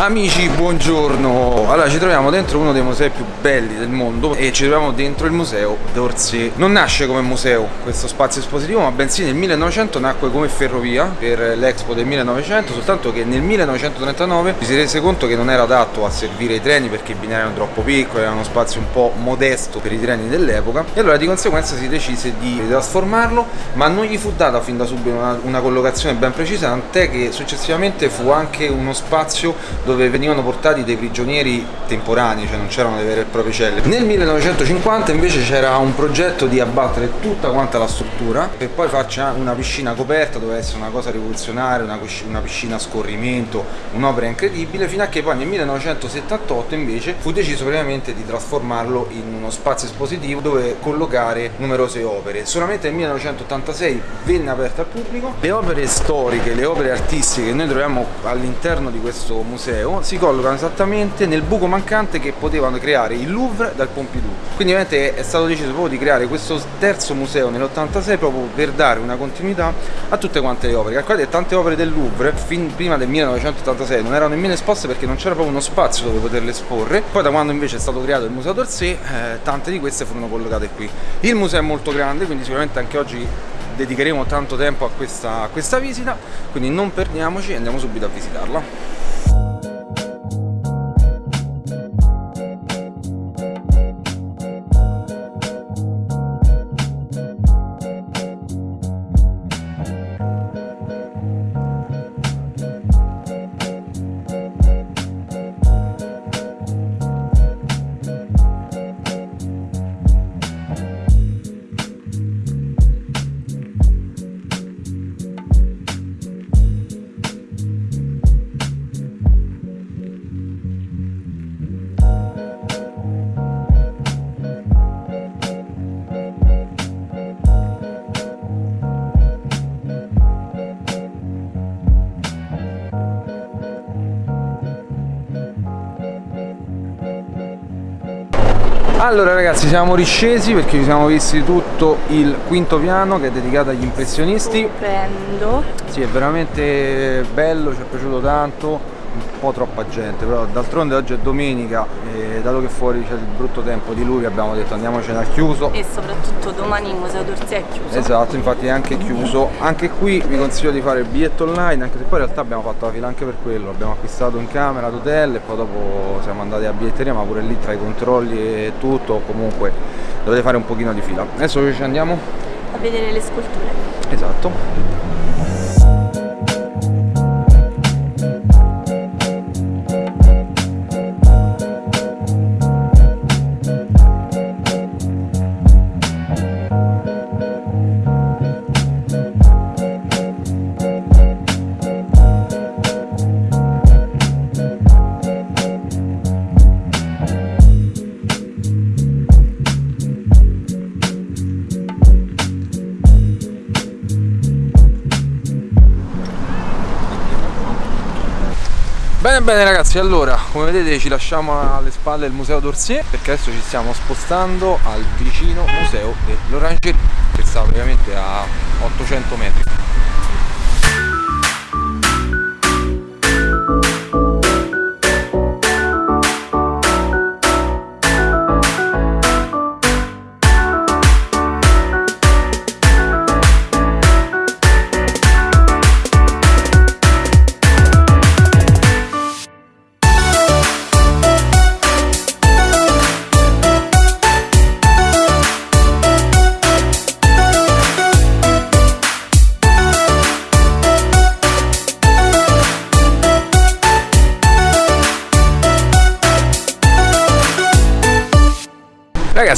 Amici, buongiorno! Allora, ci troviamo dentro uno dei musei più belli del mondo e ci troviamo dentro il museo d'Orsay. Non nasce come museo questo spazio espositivo, ma bensì nel 1900 nacque come ferrovia per l'Expo del 1900, soltanto che nel 1939 ci si rese conto che non era adatto a servire i treni perché i binari erano troppo piccoli, era uno spazio un po' modesto per i treni dell'epoca e allora di conseguenza si decise di trasformarlo, ma non gli fu data fin da subito una, una collocazione ben precisa, tant'è che successivamente fu anche uno spazio dove venivano portati dei prigionieri temporanei, cioè non c'erano delle vere e proprie celle. Nel 1950 invece c'era un progetto di abbattere tutta quanta la struttura per poi farci una piscina coperta, doveva essere una cosa rivoluzionaria, una, piscina a scorrimento, un'opera incredibile, fino a che poi nel 1978 invece fu deciso brevemente di trasformarlo in uno spazio espositivo dove collocare numerose opere. Solamente nel 1986 venne aperto al pubblico. Le opere storiche, le opere artistiche che noi troviamo all'interno di questo museo museo si collocano esattamente nel buco mancante che potevano creare il Louvre dal Pompidou. Quindi ovviamente è stato deciso proprio di creare questo terzo museo nell'86 proprio per dare una continuità a tutte quante le opere. Calcolate tante opere del Louvre fin prima del 1986 non erano nemmeno esposte perché non c'era proprio uno spazio dove poterle esporre. Poi da quando invece è stato creato il Museo d'Orsay, eh, tante di queste furono collocate qui. Il museo è molto grande, quindi sicuramente anche oggi dedicheremo tanto tempo a questa, a questa visita, quindi non perdiamoci e andiamo subito a visitarla. Allora ragazzi siamo riscesi perché ci siamo visti tutto il quinto piano che è dedicato agli impressionisti. Stupendo. Sì è veramente bello, ci è piaciuto tanto po' troppa gente, però d'altronde oggi è domenica e dato che fuori c'è il brutto tempo di lui abbiamo detto andiamocene al chiuso. E soprattutto domani il Museo d'Orsay è chiuso. Esatto, infatti è anche chiuso. Anche qui vi consiglio di fare il biglietto online anche se poi in realtà abbiamo fatto la fila anche per quello. Abbiamo acquistato in camera d'hotel e poi dopo siamo andati a biglietteria ma pure lì tra i controlli e tutto comunque dovete fare un pochino di fila. Adesso ci andiamo? a vedere le sculture. Esatto Bene ragazzi, allora come vedete ci lasciamo alle spalle il museo d'Orsay perché adesso ci stiamo spostando al vicino museo dell'Orangerie che sta praticamente a 800 metri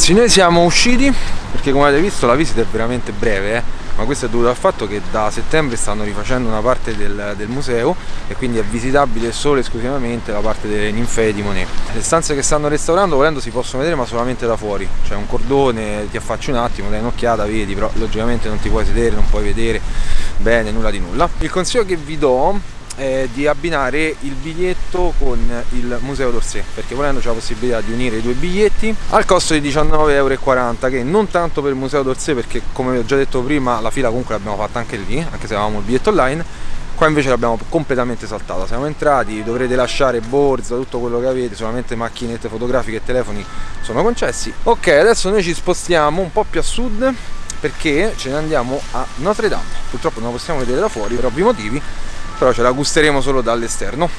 Ragazzi noi siamo usciti perché come avete visto la visita è veramente breve eh? ma questo è dovuto al fatto che da settembre stanno rifacendo una parte del, del museo e quindi è visitabile solo e esclusivamente la parte delle ninfee di Monet. Le stanze che stanno restaurando volendo si possono vedere ma solamente da fuori. C'è un cordone, ti affacci un attimo, dai un'occhiata, vedi però logicamente non ti puoi sedere, non puoi vedere bene, nulla di nulla. Il consiglio che vi do eh, di abbinare il biglietto con il museo d'Orsay perché volendo c'è la possibilità di unire i due biglietti al costo di 19,40 euro che non tanto per il museo d'Orsay perché come vi ho già detto prima la fila comunque l'abbiamo fatta anche lì anche se avevamo il biglietto online Qua invece l'abbiamo completamente saltata, siamo entrati, dovrete lasciare borsa, tutto quello che avete, solamente macchinette fotografiche e telefoni sono concessi. Ok, adesso noi ci spostiamo un po' più a sud perché ce ne andiamo a Notre Dame. Purtroppo non la possiamo vedere da fuori per ovvi motivi, però ce la gusteremo solo dall'esterno.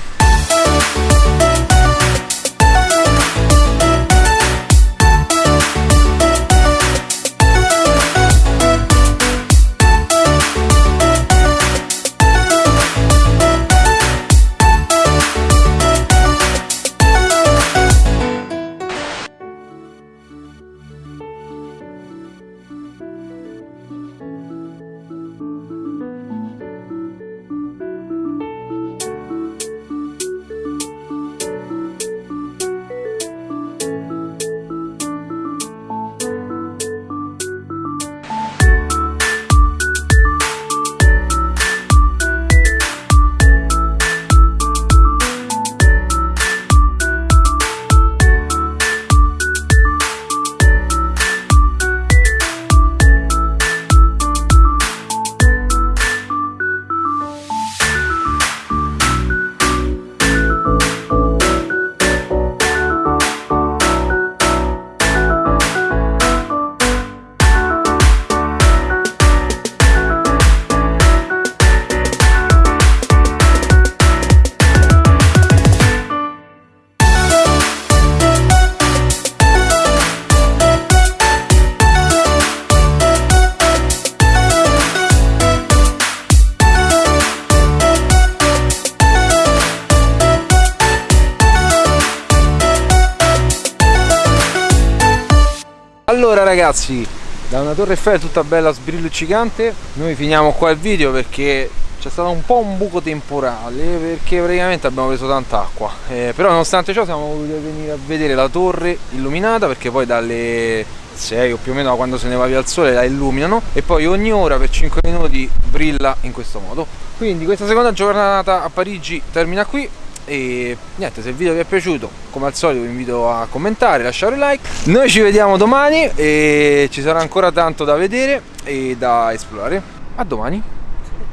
Ragazzi, da una torre Eiffel tutta bella sbrilluccicante, noi finiamo qua il video perché c'è stato un po' un buco temporale perché praticamente abbiamo preso tanta acqua. Eh, però nonostante ciò siamo voluti venire a vedere la torre illuminata perché poi dalle 6 o più o meno quando se ne va via il sole la illuminano. E poi ogni ora per 5 minuti brilla in questo modo. Quindi questa seconda giornata a Parigi termina qui e niente se il video vi è piaciuto come al solito vi invito a commentare lasciare un like. Noi ci vediamo domani e ci sarà ancora tanto da vedere e da esplorare. A domani.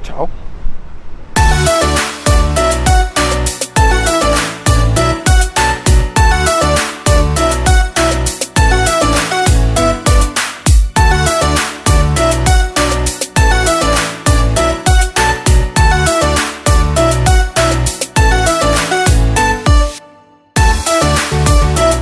Ciao